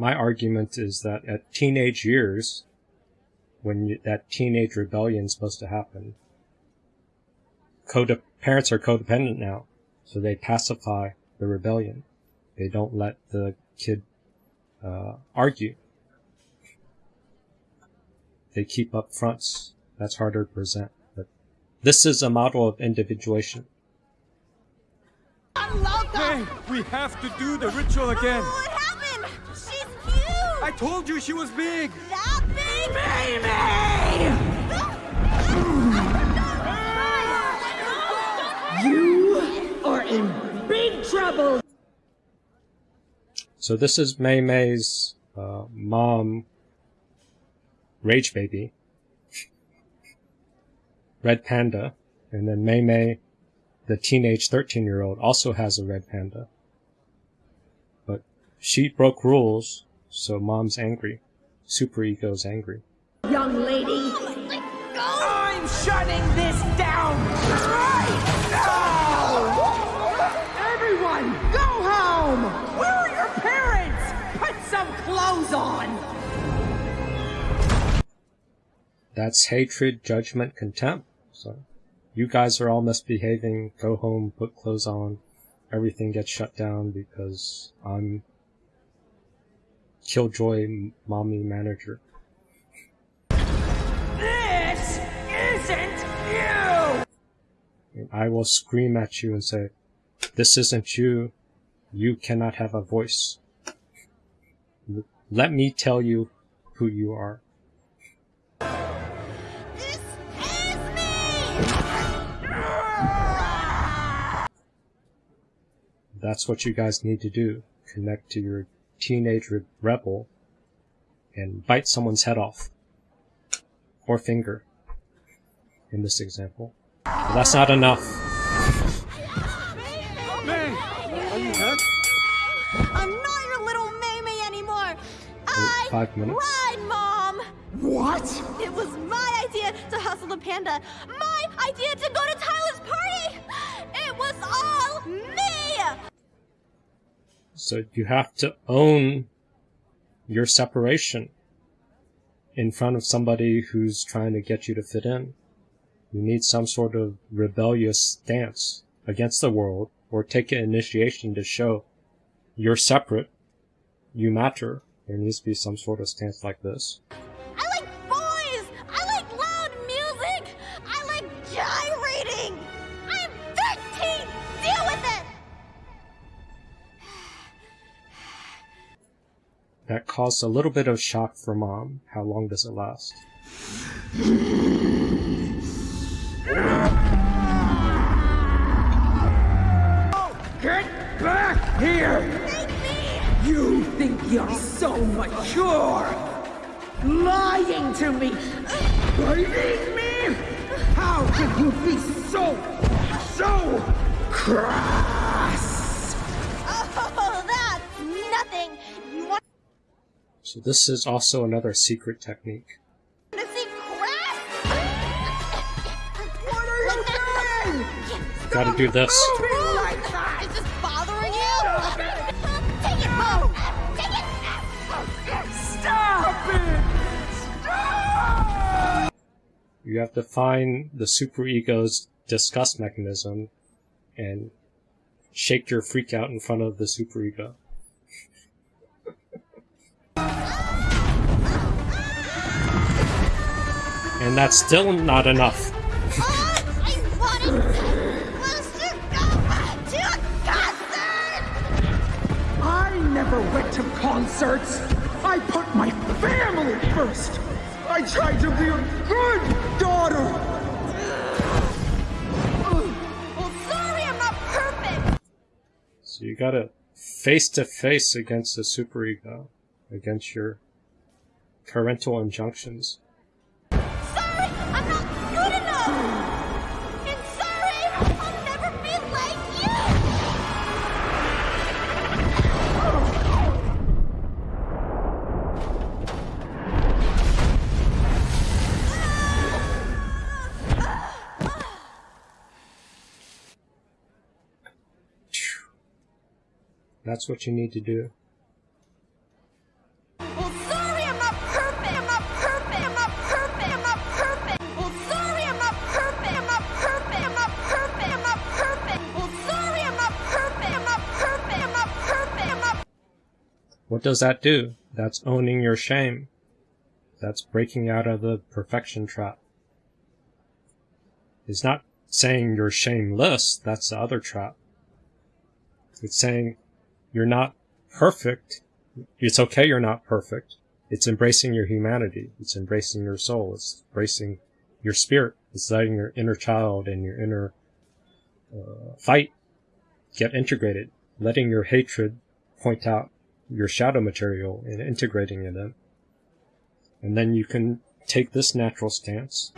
my argument is that at teenage years, when you, that teenage rebellion is supposed to happen, code parents are codependent now, so they pacify the rebellion. They don't let the kid uh, argue. They keep up fronts. That's harder to present. But this is a model of individuation. I love that. Hey, we have to do the ritual again. I told you she was big. That big? You are in big trouble. So this is Mei Mei's uh, mom, Rage Baby, Red Panda, and then Mei Mei, the teenage 13 year old, also has a red panda. But she broke rules, so mom's angry. Super Ego's angry. Young lady, I'm shutting this down right now! Everyone, go home! Where are your parents? Put some clothes on! That's hatred, judgment, contempt. So you guys are all misbehaving, go home, put clothes on, everything gets shut down because I'm Killjoy mommy manager. This isn't you! And I will scream at you and say, this isn't you, you cannot have a voice. Let me tell you who you are. This is me. That's what you guys need to do. Connect to your teenage rebel and bite someone's head off. Or finger. In this example. But that's not enough. Mei, are you hurt? I'm not your little Mei Mei anymore. I five minutes. lied, Mom. What? It was my idea to hustle the panda. My idea to go to Tyler's party. So you have to own your separation in front of somebody who's trying to get you to fit in. You need some sort of rebellious stance against the world or take an initiation to show you're separate, you matter. There needs to be some sort of stance like this. That caused a little bit of shock for mom. How long does it last? Get back here! You think you're so mature! Lying to me! Biting me! How can you be so, so crass? Oh, that's nothing. So this is also another secret technique. to see grass? What are you doing? Gotta do this. Moving like that! Is this bothering you? Take it home. Take it. Stop it! Stop! You have to find the superego's disgust mechanism and shake your freak out in front of the superego. And that's still not enough. I wanted us to go to a concert. I never went to concerts. I put my family first. I tried to be a good daughter. Well, sorry, I'm not perfect. So you gotta face to face against the superego, against your parental injunctions. That's what you need to do. What does that do? That's owning your shame. That's breaking out of the perfection trap. It's not saying you're shameless, that's the other trap. It's saying you're not perfect. It's okay you're not perfect. It's embracing your humanity. It's embracing your soul. It's embracing your spirit. It's letting your inner child and your inner uh, fight get integrated. Letting your hatred point out your shadow material and integrating it in. And then you can take this natural stance.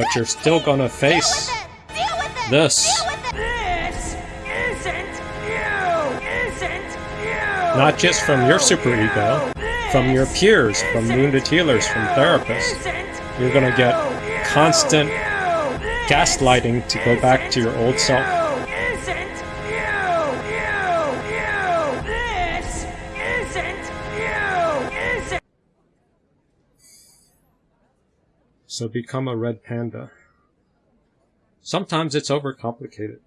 But you're still gonna face with it! Deal with it! this. Deal with it! This isn't you! Isn't you! Not just from your superego, from your peers, from wounded healers, from therapists. You're gonna get constant gaslighting to go back to your old self. So become a red panda. Sometimes it's overcomplicated.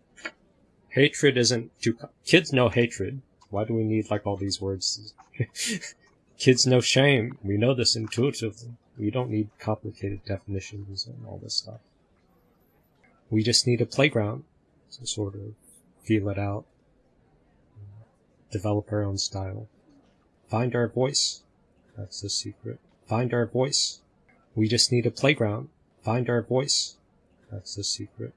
Hatred isn't too. Kids know hatred. Why do we need like all these words? Kids know shame. We know this intuitively. We don't need complicated definitions and all this stuff. We just need a playground to sort of feel it out, develop our own style, find our voice. That's the secret. Find our voice. We just need a playground. Find our voice. That's the secret.